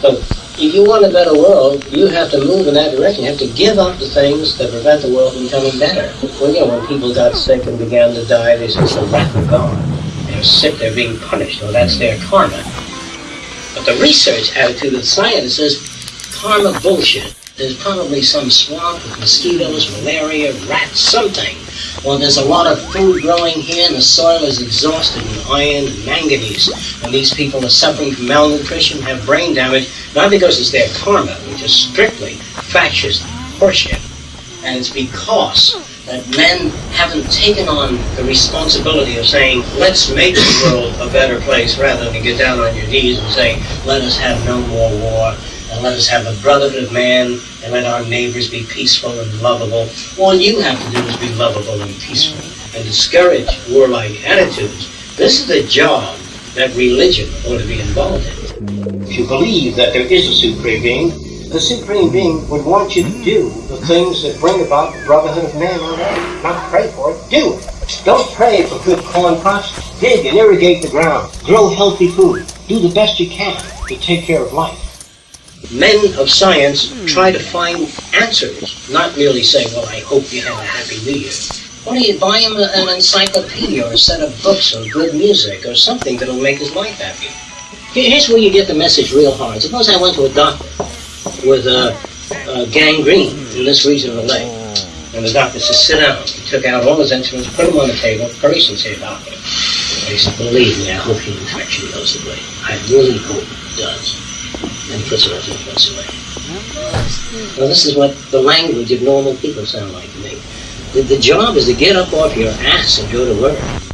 So if you want a better world, you have to move in that direction. You have to give up the things that prevent the world from becoming better. Well, you know, when people got sick and began to die, they said it's the wrath of God. They're sick, they're being punished. Well, that's their karma. But the research attitude of science says karma bullshit. There's probably some swamp with mosquitoes, malaria, rats, something. Well, there's a lot of food growing here, and the soil is exhausted in iron and manganese. And these people are suffering from malnutrition, have brain damage, not because it's their karma, which is strictly fascist horseshit. And it's because that men haven't taken on the responsibility of saying, let's make the world a better place, rather than get down on your knees and say, let us have no more war, and let us have a brotherhood of man, and let our neighbors be peaceful and lovable. All you have to do is be lovable and peaceful, and discourage warlike attitudes. This is the job that religion ought to be involved in. If you believe that there is a supreme being, the supreme being would want you to do the things that bring about the brotherhood of man on earth. Not pray for it, do it. Don't pray for good corn crops. Dig and irrigate the ground. Grow healthy food. Do the best you can to take care of life men of science hmm. try to find answers, not merely say, well, I hope you have a happy new year. Why don't you buy him an encyclopedia or a set of books or good music or something that'll make his life happy? Here's where you get the message real hard. Suppose I went to a doctor with a, a gangrene in this region of the leg. And the doctor said, sit down. He took out all his instruments, put them on the table, very sincere doctor. And he said, believe me, I hope your infection goes away. I really hope it does and it influence away. Well, this is what the language of normal people sound like to me. The, the job is to get up off your ass and go to work.